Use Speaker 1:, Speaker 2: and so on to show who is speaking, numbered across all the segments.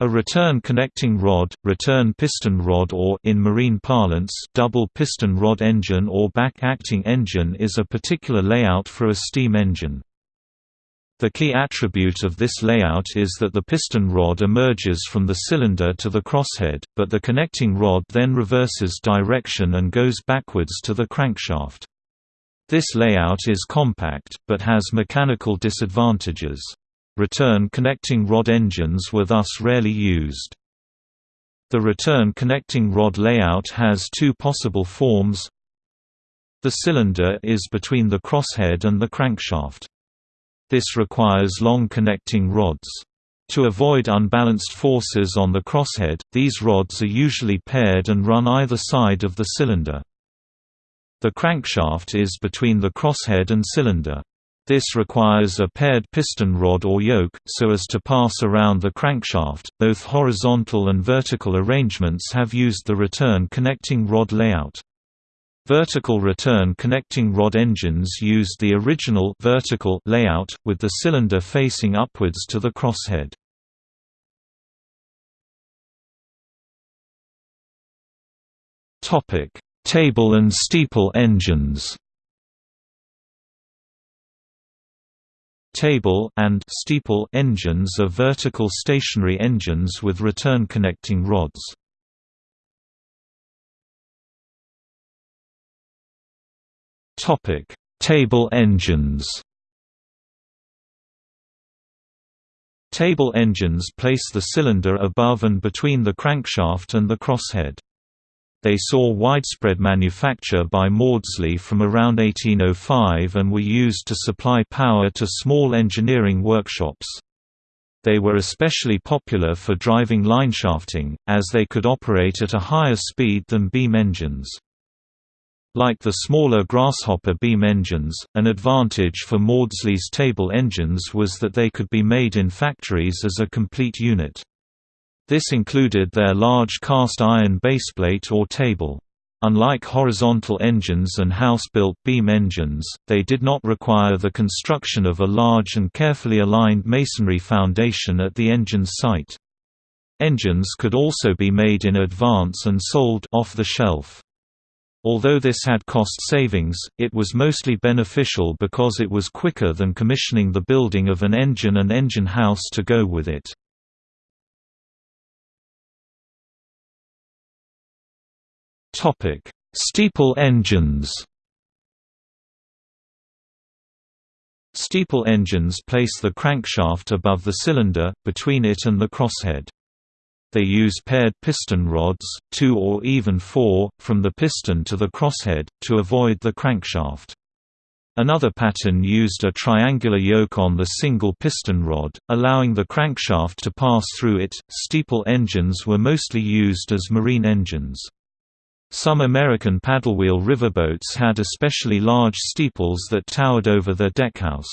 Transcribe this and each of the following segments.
Speaker 1: A return connecting rod, return piston rod or in marine parlance, double piston rod engine or back-acting engine is a particular layout for a steam engine. The key attribute of this layout is that the piston rod emerges from the cylinder to the crosshead, but the connecting rod then reverses direction and goes backwards to the crankshaft. This layout is compact, but has mechanical disadvantages. Return connecting rod engines were thus rarely used. The return connecting rod layout has two possible forms. The cylinder is between the crosshead and the crankshaft. This requires long connecting rods. To avoid unbalanced forces on the crosshead, these rods are usually paired and run either side of the cylinder. The crankshaft is between the crosshead and cylinder. This requires a paired piston rod or yoke, so as to pass around the crankshaft. Both horizontal and vertical arrangements have used the return connecting rod layout. Vertical return connecting rod engines used the original vertical layout, with the cylinder facing upwards to the crosshead. Table and steeple engines Table and steeple engines are vertical stationary engines with return connecting rods. Topic: Table engines. Table engines place the cylinder above and between the crankshaft and the crosshead. They saw widespread manufacture by Maudslay from around 1805 and were used to supply power to small engineering workshops. They were especially popular for driving lineshafting, as they could operate at a higher speed than beam engines. Like the smaller Grasshopper beam engines, an advantage for Maudslay's table engines was that they could be made in factories as a complete unit. This included their large cast iron baseplate or table. Unlike horizontal engines and house-built beam engines, they did not require the construction of a large and carefully aligned masonry foundation at the engine's site. Engines could also be made in advance and sold off the shelf. Although this had cost savings, it was mostly beneficial because it was quicker than commissioning the building of an engine and engine house to go with it. Steeple engines Steeple engines place the crankshaft above the cylinder, between it and the crosshead. They use paired piston rods, two or even four, from the piston to the crosshead, to avoid the crankshaft. Another pattern used a triangular yoke on the single piston rod, allowing the crankshaft to pass through it. Steeple engines were mostly used as marine engines. Some American paddlewheel riverboats had especially large steeples that towered over their deckhouse.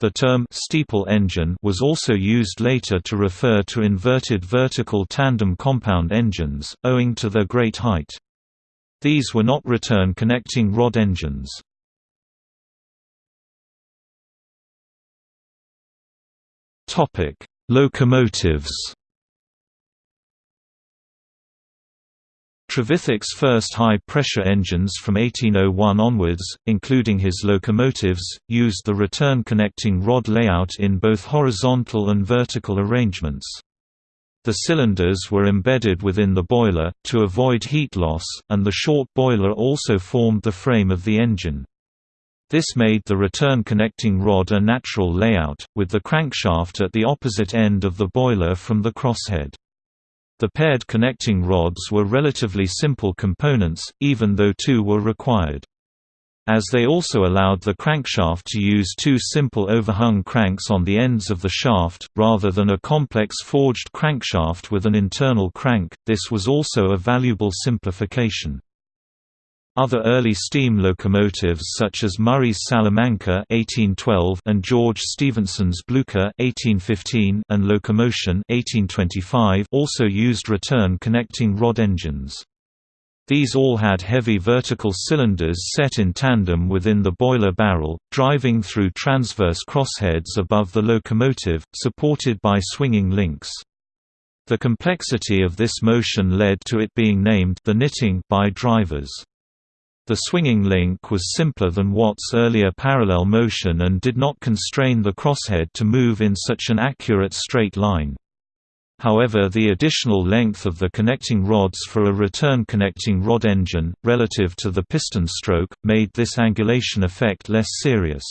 Speaker 1: The term steeple engine was also used later to refer to inverted vertical tandem compound engines, owing to their great height. These were not return connecting rod engines. Locomotives Trevithick's first high-pressure engines from 1801 onwards, including his locomotives, used the return connecting rod layout in both horizontal and vertical arrangements. The cylinders were embedded within the boiler, to avoid heat loss, and the short boiler also formed the frame of the engine. This made the return connecting rod a natural layout, with the crankshaft at the opposite end of the boiler from the crosshead. The paired connecting rods were relatively simple components, even though two were required. As they also allowed the crankshaft to use two simple overhung cranks on the ends of the shaft, rather than a complex forged crankshaft with an internal crank, this was also a valuable simplification. Other early steam locomotives such as Murray's Salamanca (1812) and George Stephenson's Blucher (1815) and Locomotion (1825) also used return connecting rod engines. These all had heavy vertical cylinders set in tandem within the boiler barrel, driving through transverse crossheads above the locomotive, supported by swinging links. The complexity of this motion led to it being named the knitting by drivers. The swinging link was simpler than Watt's earlier parallel motion and did not constrain the crosshead to move in such an accurate straight line. However the additional length of the connecting rods for a return connecting rod engine, relative to the piston stroke, made this angulation effect less serious.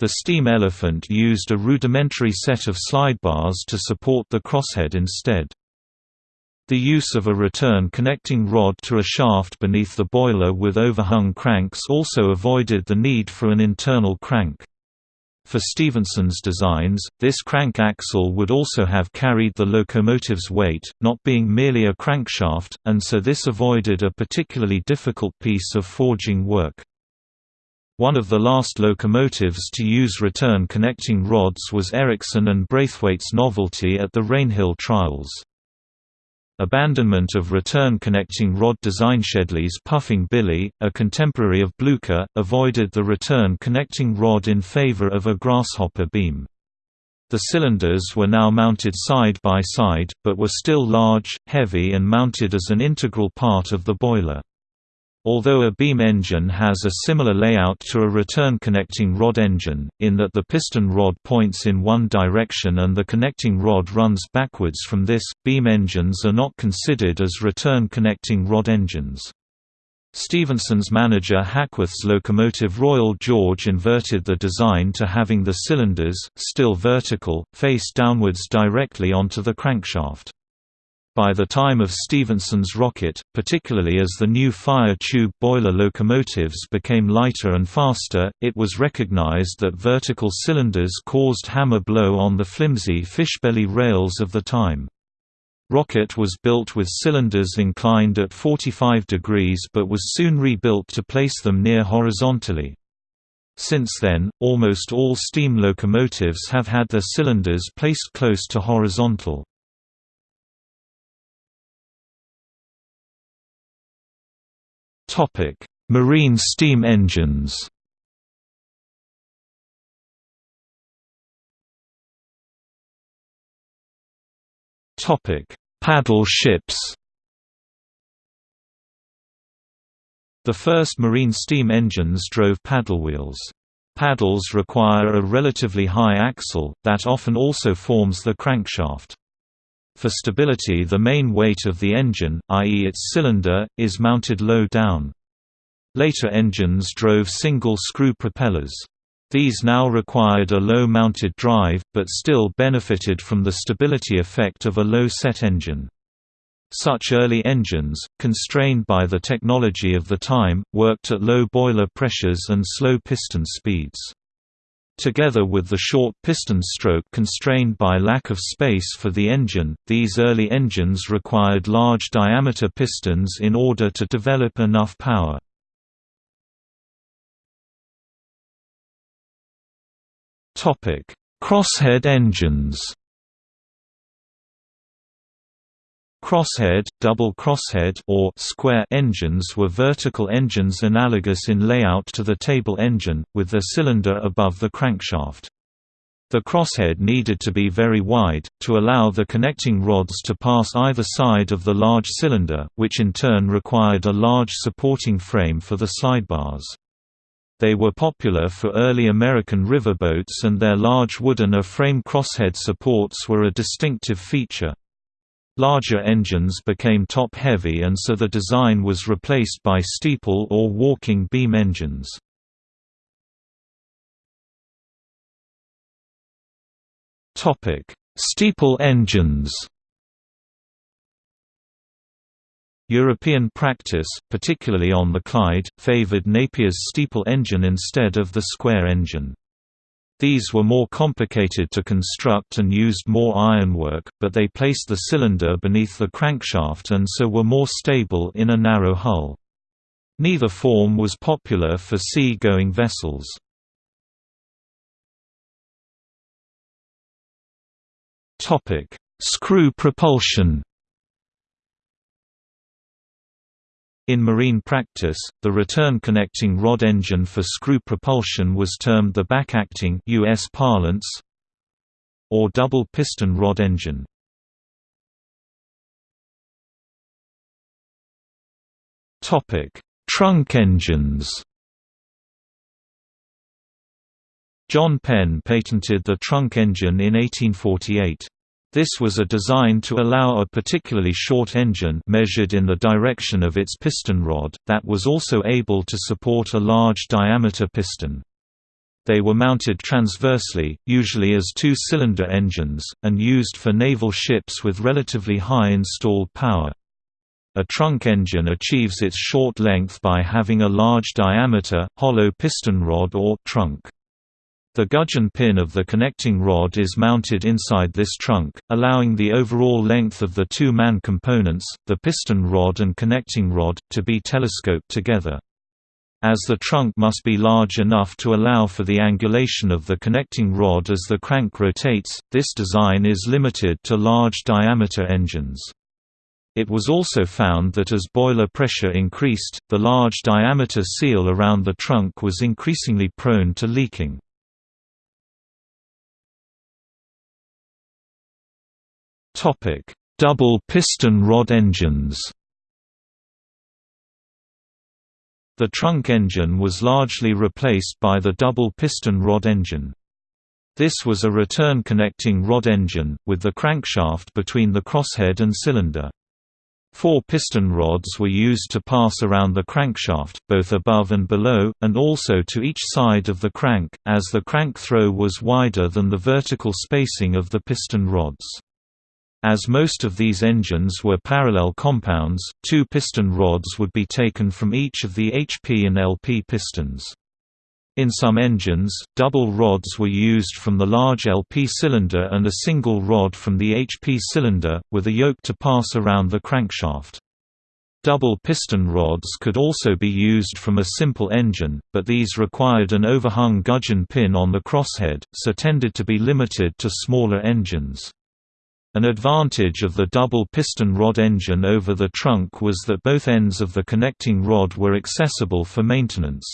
Speaker 1: The steam elephant used a rudimentary set of slide bars to support the crosshead instead. The use of a return connecting rod to a shaft beneath the boiler with overhung cranks also avoided the need for an internal crank. For Stephenson's designs, this crank axle would also have carried the locomotive's weight, not being merely a crankshaft, and so this avoided a particularly difficult piece of forging work. One of the last locomotives to use return connecting rods was Ericsson and Braithwaite's novelty at the Rainhill trials. Abandonment of return connecting rod design Hedley's Puffing Billy, a contemporary of Blücher, avoided the return connecting rod in favor of a grasshopper beam. The cylinders were now mounted side by side, but were still large, heavy and mounted as an integral part of the boiler. Although a beam engine has a similar layout to a return connecting rod engine, in that the piston rod points in one direction and the connecting rod runs backwards from this, beam engines are not considered as return connecting rod engines. Stephenson's manager Hackworth's locomotive Royal George inverted the design to having the cylinders, still vertical, face downwards directly onto the crankshaft. By the time of Stephenson's rocket, particularly as the new fire tube boiler locomotives became lighter and faster, it was recognized that vertical cylinders caused hammer blow on the flimsy fishbelly rails of the time. Rocket was built with cylinders inclined at 45 degrees but was soon rebuilt to place them near horizontally. Since then, almost all steam locomotives have had their cylinders placed close to horizontal. Marine steam engines. Topic: Paddle ships. The first marine steam engines drove paddle wheels. Paddles require a relatively high axle, that often also forms the crankshaft. For stability the main weight of the engine, i.e. its cylinder, is mounted low down. Later engines drove single-screw propellers. These now required a low-mounted drive, but still benefited from the stability effect of a low-set engine. Such early engines, constrained by the technology of the time, worked at low boiler pressures and slow piston speeds. Together with the short piston stroke constrained by lack of space for the engine, these early engines required large diameter pistons in order to develop enough power. Crosshead engines Crosshead, double crosshead or square engines were vertical engines analogous in layout to the table engine, with their cylinder above the crankshaft. The crosshead needed to be very wide, to allow the connecting rods to pass either side of the large cylinder, which in turn required a large supporting frame for the sidebars. They were popular for early American riverboats and their large wooden A-frame crosshead supports were a distinctive feature. Larger engines became top-heavy and so the design was replaced by steeple or walking beam engines. Steeple engines European practice, particularly on the Clyde, favoured Napier's steeple engine instead of the square engine. These were more complicated to construct and used more ironwork, but they placed the cylinder beneath the crankshaft and so were more stable in a narrow hull. Neither form was popular for sea-going vessels. Screw propulsion In marine practice, the return connecting rod engine for screw propulsion was termed the backacting US parlance or double piston rod engine. Topic: Trunk engines. John Penn patented the trunk engine in 1848. This was a design to allow a particularly short engine measured in the direction of its piston rod, that was also able to support a large diameter piston. They were mounted transversely, usually as two-cylinder engines, and used for naval ships with relatively high installed power. A trunk engine achieves its short length by having a large diameter, hollow piston rod or trunk. The gudgeon pin of the connecting rod is mounted inside this trunk, allowing the overall length of the two man components, the piston rod and connecting rod, to be telescoped together. As the trunk must be large enough to allow for the angulation of the connecting rod as the crank rotates, this design is limited to large diameter engines. It was also found that as boiler pressure increased, the large diameter seal around the trunk was increasingly prone to leaking. Topic: Double piston rod engines. The trunk engine was largely replaced by the double piston rod engine. This was a return connecting rod engine, with the crankshaft between the crosshead and cylinder. Four piston rods were used to pass around the crankshaft, both above and below, and also to each side of the crank, as the crank throw was wider than the vertical spacing of the piston rods. As most of these engines were parallel compounds, two piston rods would be taken from each of the HP and LP pistons. In some engines, double rods were used from the large LP cylinder and a single rod from the HP cylinder, with a yoke to pass around the crankshaft. Double piston rods could also be used from a simple engine, but these required an overhung gudgeon pin on the crosshead, so tended to be limited to smaller engines. An advantage of the double piston rod engine over the trunk was that both ends of the connecting rod were accessible for maintenance.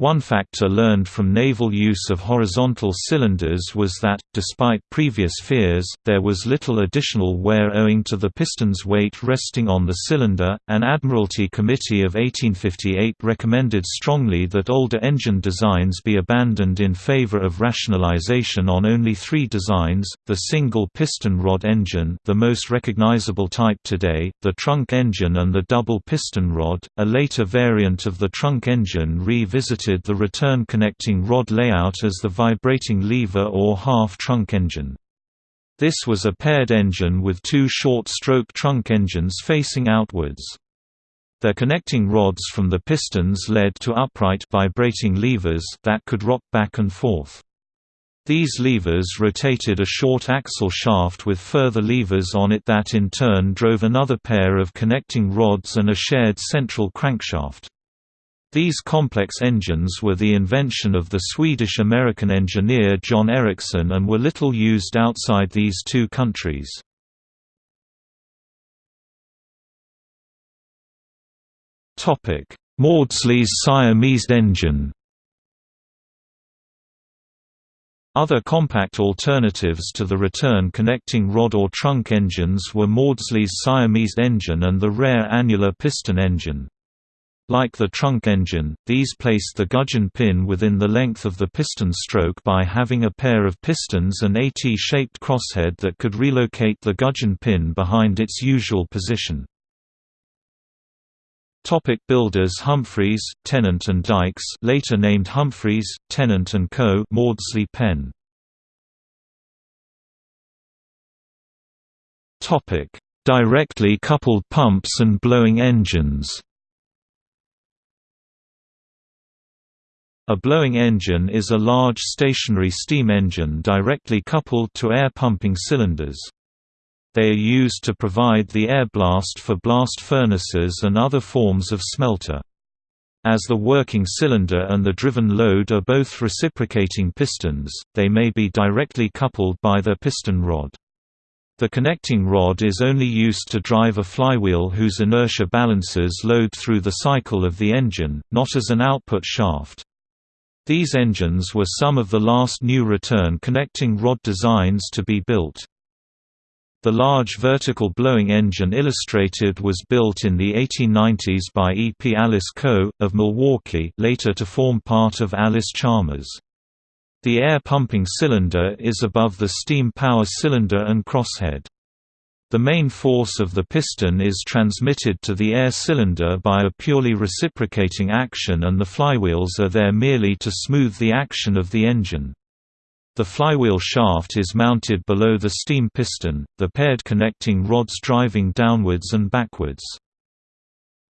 Speaker 1: One factor learned from naval use of horizontal cylinders was that, despite previous fears, there was little additional wear owing to the piston's weight resting on the cylinder. An Admiralty Committee of 1858 recommended strongly that older engine designs be abandoned in favor of rationalization on only three designs the single piston rod engine, the most recognizable type today, the trunk engine, and the double piston rod. A later variant of the trunk engine revisited the return connecting rod layout as the vibrating lever or half-trunk engine. This was a paired engine with two short-stroke trunk engines facing outwards. Their connecting rods from the pistons led to upright vibrating levers that could rock back and forth. These levers rotated a short axle shaft with further levers on it that in turn drove another pair of connecting rods and a shared central crankshaft. These complex engines were the invention of the Swedish-American engineer John Ericsson and were little used outside these two countries. Maudslay's Siamese engine Other compact alternatives to the return connecting rod or trunk engines were Maudslay's Siamese engine and the rare annular piston engine. Like the trunk engine, these placed the gudgeon pin within the length of the piston stroke by having a pair of pistons and a T-shaped crosshead that could relocate the gudgeon pin behind its usual position. Topic builders Humphrys, Tennant and Dykes later named Humphrys, Tennant and Co. Maudslay Penn. Topic: Directly coupled pumps and blowing engines. A blowing engine is a large stationary steam engine directly coupled to air pumping cylinders. They are used to provide the air blast for blast furnaces and other forms of smelter. As the working cylinder and the driven load are both reciprocating pistons, they may be directly coupled by their piston rod. The connecting rod is only used to drive a flywheel whose inertia balances load through the cycle of the engine, not as an output shaft. These engines were some of the last new return connecting rod designs to be built. The large vertical blowing engine illustrated was built in the 1890s by E. P. Allis Co., of Milwaukee later to form part of Allis Chalmers. The air pumping cylinder is above the steam power cylinder and crosshead. The main force of the piston is transmitted to the air cylinder by a purely reciprocating action and the flywheels are there merely to smooth the action of the engine. The flywheel shaft is mounted below the steam piston, the paired connecting rods driving downwards and backwards.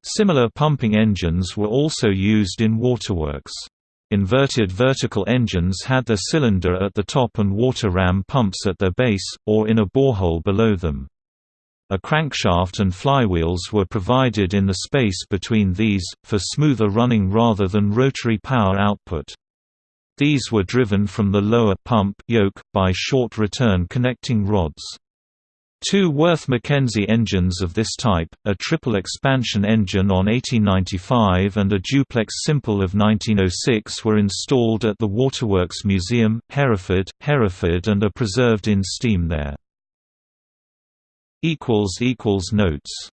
Speaker 1: Similar pumping engines were also used in waterworks. Inverted vertical engines had their cylinder at the top and water ram pumps at their base, or in a borehole below them. A crankshaft and flywheels were provided in the space between these, for smoother running rather than rotary power output. These were driven from the lower pump yoke, by short return connecting rods. Two Worth Mackenzie engines of this type, a triple expansion engine on 1895 and a duplex simple of 1906 were installed at the Waterworks Museum, Hereford, Hereford and are preserved in steam there. Notes